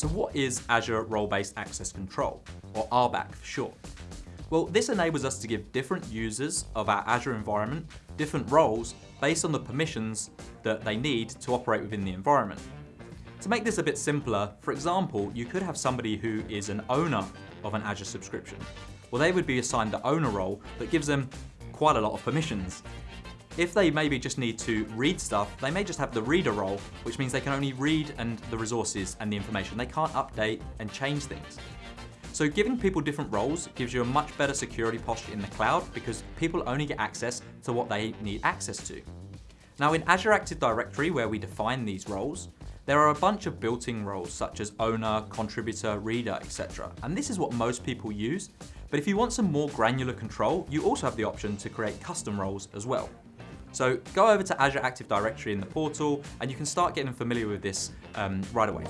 So what is Azure Role-Based Access Control, or RBAC for short? Well, this enables us to give different users of our Azure environment different roles based on the permissions that they need to operate within the environment. To make this a bit simpler, for example, you could have somebody who is an owner of an Azure subscription. Well, they would be assigned the owner role that gives them quite a lot of permissions. If they maybe just need to read stuff, they may just have the reader role, which means they can only read and the resources and the information. They can't update and change things. So giving people different roles gives you a much better security posture in the cloud because people only get access to what they need access to. Now in Azure Active Directory, where we define these roles, there are a bunch of built-in roles such as owner, contributor, reader, etc. And this is what most people use. But if you want some more granular control, you also have the option to create custom roles as well. So go over to Azure Active Directory in the portal and you can start getting familiar with this um, right away.